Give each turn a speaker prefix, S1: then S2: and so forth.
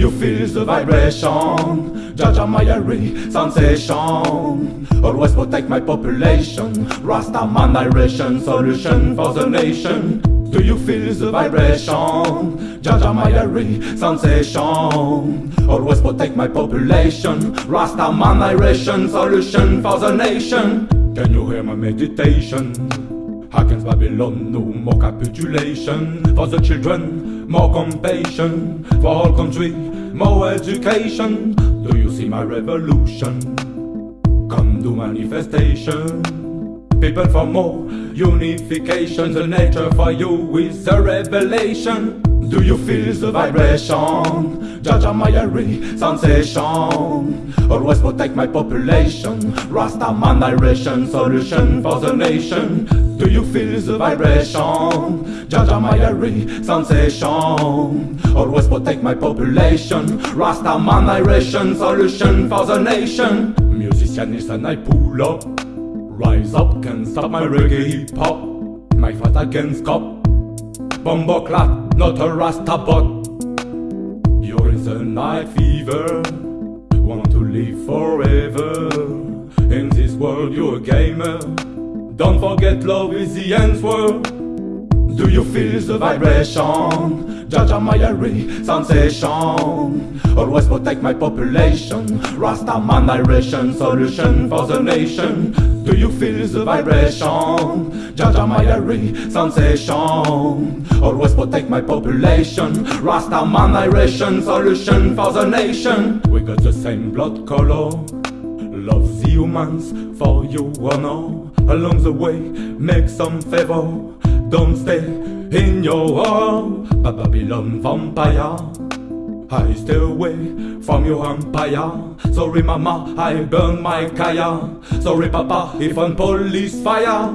S1: you feel the vibration? Jaja Mayari sensation. Always protect my population. Rasta man direction, solution for the nation. Do you feel the vibration? Jaja Mayari sensation. Always protect my population. Rasta man direction, solution for the nation. Can you hear my meditation? Against Babylon, no more capitulation For the children, more compassion For all country, more education. Do you see my revolution? Come to manifestation. People for more unification The nature for you is a revelation. Do you feel the vibration? Jaja Mayari sensation. Always protect my population. Rasta man direction Solution for the nation you feel the vibration? Jaja Mayari sensation. Always protect my population. Rasta man direction Solution for the nation. Musician listen I pull up. Rise up, can't stop my reggae hip hop My fight against cop Bumbo clap not a rasta but You're in the night fever. Want to live forever. In this world you're a gamer Don't forget love is the answer do you feel the vibration? Jaja Mayari sensation. Always protect my population. Rasta man direction Solution for the nation. Do you feel the vibration? Jaja Mayari sensation. Always protect my population. Rasta man direction Solution for the nation. We got the same blood color Love the humans for you honor Along the way make some favor don't stay in your home, Babylon vampire. I stay away from your empire. Sorry, mama, I burn my kaya. Sorry, papa, even police fire.